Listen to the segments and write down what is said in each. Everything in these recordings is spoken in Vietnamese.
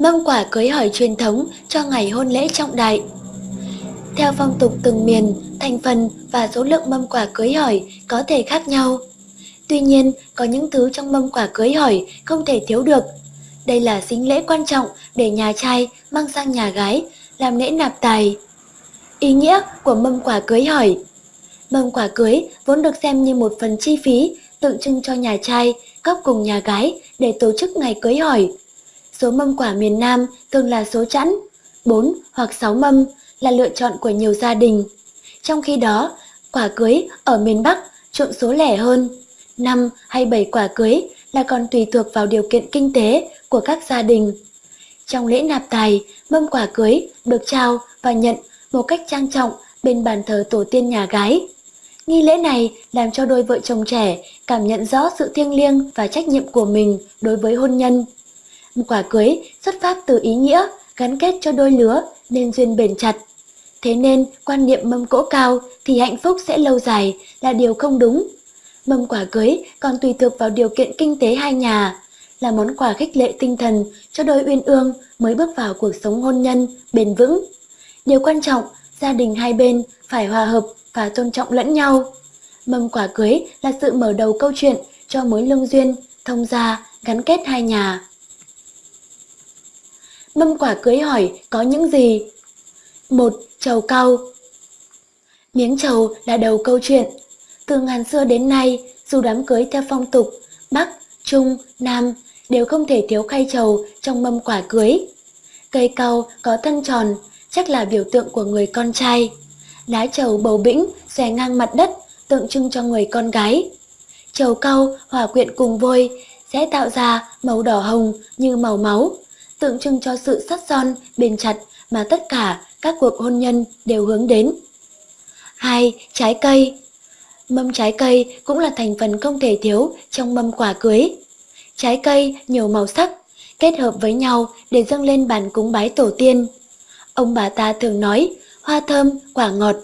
Mâm quả cưới hỏi truyền thống cho ngày hôn lễ trọng đại. Theo phong tục từng miền, thành phần và số lượng mâm quả cưới hỏi có thể khác nhau. Tuy nhiên, có những thứ trong mâm quả cưới hỏi không thể thiếu được. Đây là sinh lễ quan trọng để nhà trai mang sang nhà gái, làm lễ nạp tài. Ý nghĩa của mâm quả cưới hỏi Mâm quả cưới vốn được xem như một phần chi phí tượng trưng cho nhà trai góp cùng nhà gái để tổ chức ngày cưới hỏi. Số mâm quả miền Nam thường là số chẵn, 4 hoặc 6 mâm là lựa chọn của nhiều gia đình. Trong khi đó, quả cưới ở miền Bắc trộn số lẻ hơn, 5 hay 7 quả cưới là còn tùy thuộc vào điều kiện kinh tế của các gia đình. Trong lễ nạp tài, mâm quả cưới được trao và nhận một cách trang trọng bên bàn thờ tổ tiên nhà gái. Nghi lễ này làm cho đôi vợ chồng trẻ cảm nhận rõ sự thiêng liêng và trách nhiệm của mình đối với hôn nhân. Một quả cưới xuất phát từ ý nghĩa gắn kết cho đôi lứa nên duyên bền chặt. Thế nên quan niệm mâm cỗ cao thì hạnh phúc sẽ lâu dài là điều không đúng. Mâm quả cưới còn tùy thuộc vào điều kiện kinh tế hai nhà, là món quà khích lệ tinh thần cho đôi uyên ương mới bước vào cuộc sống hôn nhân bền vững. Điều quan trọng, gia đình hai bên phải hòa hợp và tôn trọng lẫn nhau. Mâm quả cưới là sự mở đầu câu chuyện cho mối lương duyên, thông gia, gắn kết hai nhà. Mâm quả cưới hỏi có những gì? một Trầu cau Miếng trầu là đầu câu chuyện. Từ ngàn xưa đến nay, dù đám cưới theo phong tục, Bắc, Trung, Nam đều không thể thiếu khay trầu trong mâm quả cưới. Cây cau có thân tròn, chắc là biểu tượng của người con trai. Lá trầu bầu bĩnh xòe ngang mặt đất, tượng trưng cho người con gái. Trầu cau hòa quyện cùng vôi sẽ tạo ra màu đỏ hồng như màu máu, tượng trưng cho sự sắt son, bền chặt mà tất cả các cuộc hôn nhân đều hướng đến. 2. Trái cây Mâm trái cây cũng là thành phần không thể thiếu trong mâm quả cưới. Trái cây nhiều màu sắc, kết hợp với nhau để dâng lên bàn cúng bái tổ tiên. Ông bà ta thường nói, hoa thơm, quả ngọt.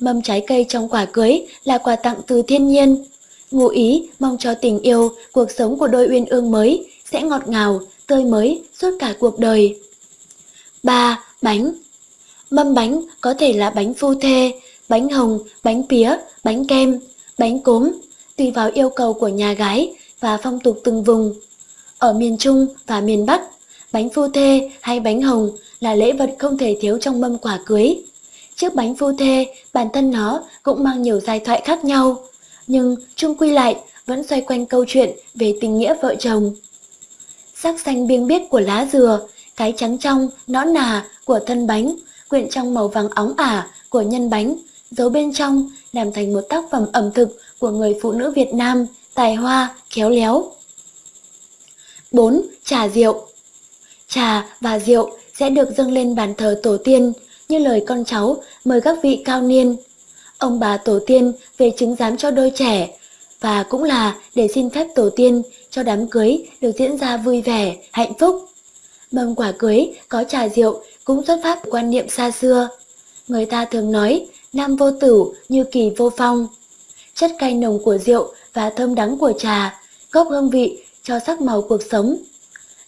Mâm trái cây trong quả cưới là quà tặng từ thiên nhiên. Ngụ ý mong cho tình yêu, cuộc sống của đôi uyên ương mới sẽ ngọt ngào, tươi mới suốt cả cuộc đời. 3. Bánh Mâm bánh có thể là bánh phu thê, bánh hồng, bánh pía, bánh kem, bánh cốm, tùy vào yêu cầu của nhà gái và phong tục từng vùng. Ở miền Trung và miền Bắc, bánh phu thê hay bánh hồng là lễ vật không thể thiếu trong mâm quả cưới. Chiếc bánh phu thê, bản thân nó cũng mang nhiều giai thoại khác nhau, nhưng chung quy lại vẫn xoay quanh câu chuyện về tình nghĩa vợ chồng. Sắc xanh biêng biếc của lá dừa, cái trắng trong, nõn nà của thân bánh, quyện trong màu vàng óng ả của nhân bánh, giấu bên trong làm thành một tác phẩm ẩm thực của người phụ nữ Việt Nam, tài hoa, khéo léo. 4. Trà rượu Trà và rượu sẽ được dâng lên bàn thờ tổ tiên như lời con cháu mời các vị cao niên. Ông bà tổ tiên về chứng giám cho đôi trẻ và cũng là để xin phép tổ tiên cho đám cưới được diễn ra vui vẻ, hạnh phúc. Mâm quả cưới có trà rượu cũng xuất phát quan niệm xa xưa. Người ta thường nói nam vô tử như kỳ vô phong. Chất cay nồng của rượu và thơm đắng của trà, góp hương vị cho sắc màu cuộc sống.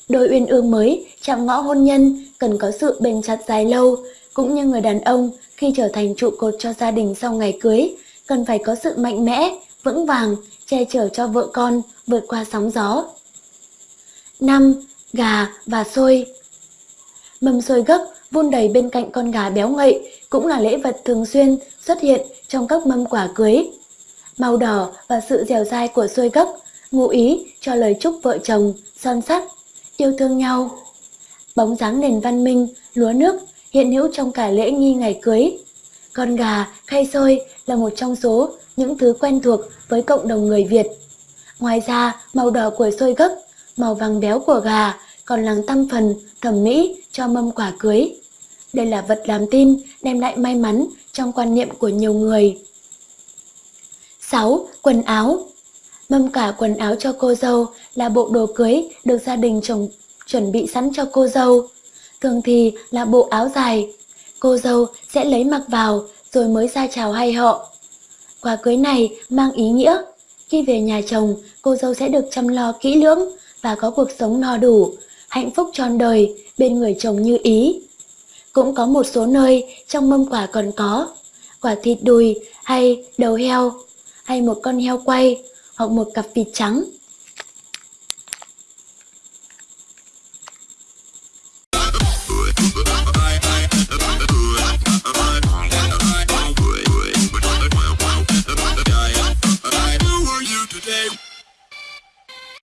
Đôi uyên ương mới chạm ngõ hôn nhân cần có sự bền chặt dài lâu, cũng như người đàn ông khi trở thành trụ cột cho gia đình sau ngày cưới, cần phải có sự mạnh mẽ, vững vàng, che chở cho vợ con vượt qua sóng gió. 5. Gà và xôi Mâm xôi gấc vun đầy bên cạnh con gà béo ngậy cũng là lễ vật thường xuyên xuất hiện trong các mâm quả cưới. Màu đỏ và sự dẻo dai của xôi gấc ngụ ý cho lời chúc vợ chồng son sắt, yêu thương nhau. Bóng dáng nền văn minh, lúa nước hiện hữu trong cả lễ nghi ngày cưới. Con gà, khay xôi là một trong số những thứ quen thuộc với cộng đồng người Việt. Ngoài ra, màu đỏ của xôi gấc, màu vàng béo của gà còn làm tăng phần thẩm mỹ cho mâm quả cưới. Đây là vật làm tin đem lại may mắn trong quan niệm của nhiều người. 6. Quần áo Mâm cả quần áo cho cô dâu là bộ đồ cưới được gia đình chồng chuẩn bị sẵn cho cô dâu. Thường thì là bộ áo dài. Cô dâu sẽ lấy mặc vào rồi mới ra chào hay họ. Quà cưới này mang ý nghĩa. Khi về nhà chồng, cô dâu sẽ được chăm lo kỹ lưỡng và có cuộc sống no đủ, hạnh phúc tròn đời bên người chồng như ý. Cũng có một số nơi trong mâm quả còn có quả thịt đùi hay đầu heo hay một con heo quay hoặc một cặp vịt trắng